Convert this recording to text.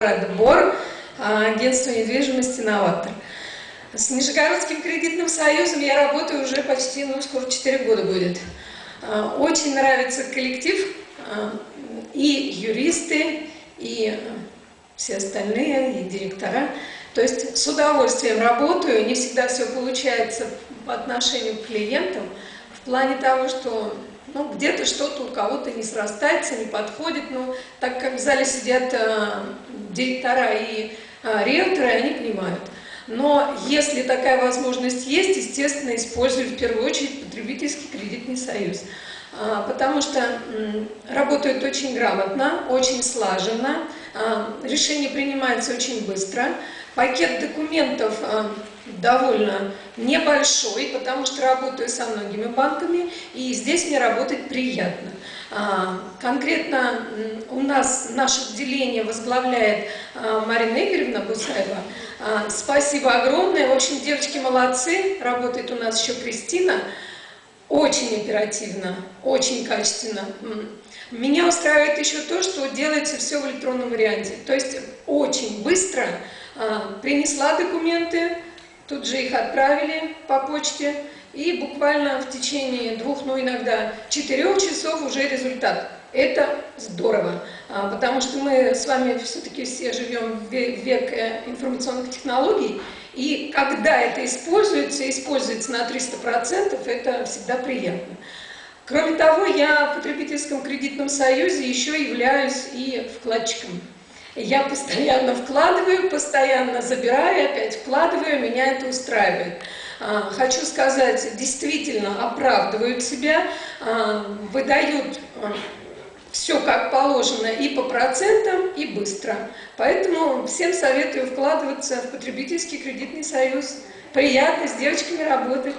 Отбор, агентство недвижимости «Новатор». С Нижегородским кредитным союзом я работаю уже почти, ну, скоро 4 года будет. А, очень нравится коллектив, а, и юристы, и все остальные, и директора. То есть с удовольствием работаю, не всегда все получается по отношению к клиентам, в плане того, что ну, где-то что-то у кого-то не срастается, не подходит. Ну, так как в зале сидят директора и э, риэлторы, они понимают. Но если такая возможность есть, естественно, использую в первую очередь потребительский кредитный союз. А, потому что работают очень грамотно, очень слаженно, а, решение принимается очень быстро, пакет документов а, довольно небольшой, потому что работаю со многими банками, и здесь мне работать приятно. Конкретно у нас наше отделение возглавляет Марина Игоревна Бусаева. Спасибо огромное. В общем, девочки молодцы. Работает у нас еще Кристина. Очень оперативно, очень качественно. Меня устраивает еще то, что делается все в электронном варианте. То есть очень быстро а, принесла документы, тут же их отправили по почте, и буквально в течение двух, ну иногда четырех часов уже результат. Это здорово, а, потому что мы с вами все-таки все живем в век э, информационных технологий, и когда это используется, используется на 300%, это всегда приятно. Кроме того, я в потребительском кредитном союзе еще являюсь и вкладчиком. Я постоянно вкладываю, постоянно забираю, опять вкладываю, меня это устраивает. А, хочу сказать, действительно оправдывают себя, а, выдают все как положено и по процентам, и быстро. Поэтому всем советую вкладываться в потребительский кредитный союз. Приятно с девочками работать.